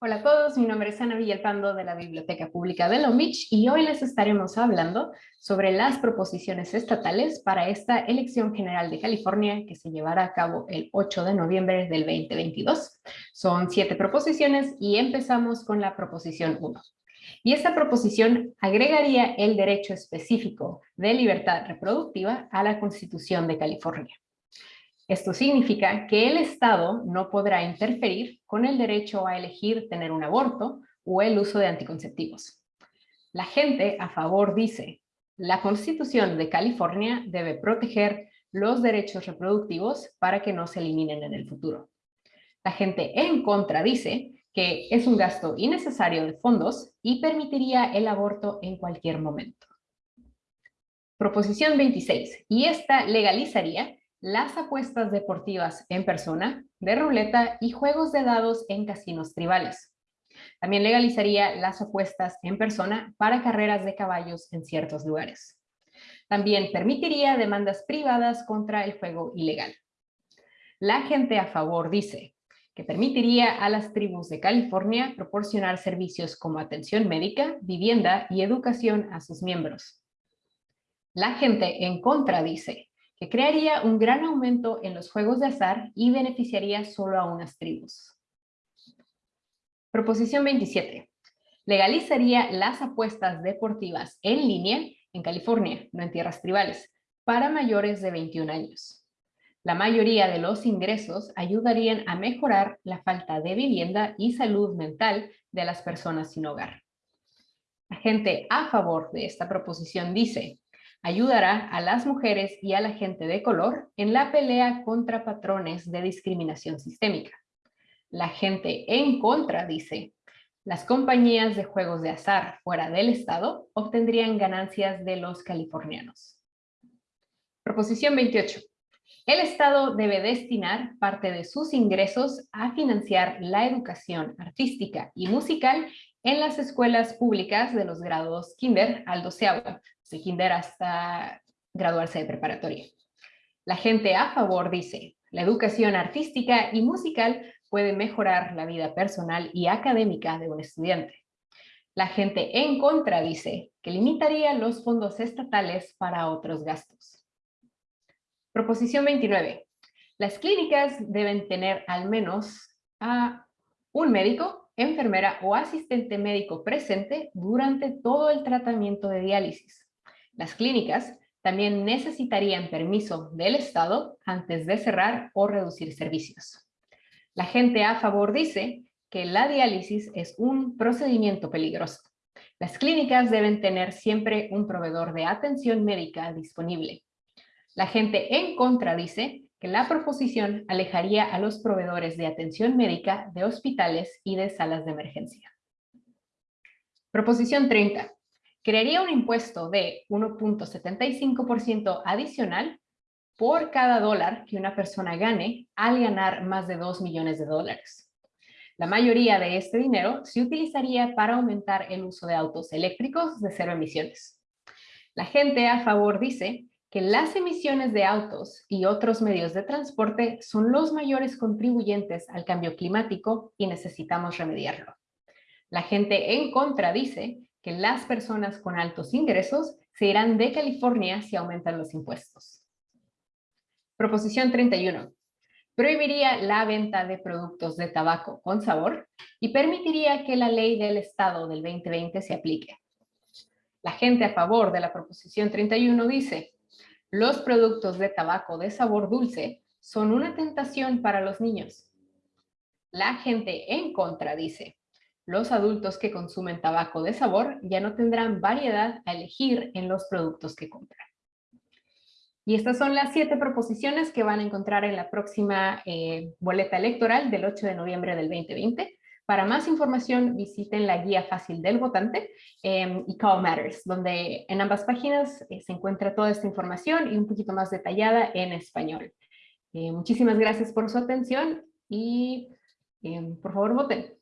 Hola a todos, mi nombre es Ana Villalpando de la Biblioteca Pública de Long Beach y hoy les estaremos hablando sobre las proposiciones estatales para esta elección general de California que se llevará a cabo el 8 de noviembre del 2022. Son siete proposiciones y empezamos con la proposición 1. Y esta proposición agregaría el derecho específico de libertad reproductiva a la Constitución de California. Esto significa que el Estado no podrá interferir con el derecho a elegir tener un aborto o el uso de anticonceptivos. La gente a favor dice, la Constitución de California debe proteger los derechos reproductivos para que no se eliminen en el futuro. La gente en contra dice que es un gasto innecesario de fondos y permitiría el aborto en cualquier momento. Proposición 26. Y esta legalizaría las apuestas deportivas en persona, de ruleta y juegos de dados en casinos tribales. También legalizaría las apuestas en persona para carreras de caballos en ciertos lugares. También permitiría demandas privadas contra el juego ilegal. La gente a favor dice que permitiría a las tribus de California proporcionar servicios como atención médica, vivienda y educación a sus miembros. La gente en contra dice que crearía un gran aumento en los juegos de azar y beneficiaría solo a unas tribus. Proposición 27. Legalizaría las apuestas deportivas en línea en California, no en tierras tribales, para mayores de 21 años. La mayoría de los ingresos ayudarían a mejorar la falta de vivienda y salud mental de las personas sin hogar. La gente a favor de esta proposición dice ayudará a las mujeres y a la gente de color en la pelea contra patrones de discriminación sistémica. La gente en contra dice, las compañías de juegos de azar fuera del estado obtendrían ganancias de los californianos. Proposición 28. El Estado debe destinar parte de sus ingresos a financiar la educación artística y musical en las escuelas públicas de los grados kinder al doceavo, de kinder hasta graduarse de preparatoria. La gente a favor dice, la educación artística y musical puede mejorar la vida personal y académica de un estudiante. La gente en contra dice que limitaría los fondos estatales para otros gastos. Proposición 29. Las clínicas deben tener al menos a un médico, enfermera o asistente médico presente durante todo el tratamiento de diálisis. Las clínicas también necesitarían permiso del Estado antes de cerrar o reducir servicios. La gente a favor dice que la diálisis es un procedimiento peligroso. Las clínicas deben tener siempre un proveedor de atención médica disponible. La gente en contra dice que la proposición alejaría a los proveedores de atención médica de hospitales y de salas de emergencia. Proposición 30 crearía un impuesto de 1.75% adicional por cada dólar que una persona gane al ganar más de 2 millones de dólares. La mayoría de este dinero se utilizaría para aumentar el uso de autos eléctricos de cero emisiones. La gente a favor dice que las emisiones de autos y otros medios de transporte son los mayores contribuyentes al cambio climático y necesitamos remediarlo. La gente en contra dice que las personas con altos ingresos se irán de California si aumentan los impuestos. Proposición 31. Prohibiría la venta de productos de tabaco con sabor y permitiría que la ley del Estado del 2020 se aplique. La gente a favor de la proposición 31 dice, los productos de tabaco de sabor dulce son una tentación para los niños. La gente en contra dice, los adultos que consumen tabaco de sabor ya no tendrán variedad a elegir en los productos que compran. Y estas son las siete proposiciones que van a encontrar en la próxima eh, boleta electoral del 8 de noviembre del 2020. Para más información visiten la guía fácil del votante em, y Call Matters, donde en ambas páginas eh, se encuentra toda esta información y un poquito más detallada en español. Eh, muchísimas gracias por su atención y em, por favor voten.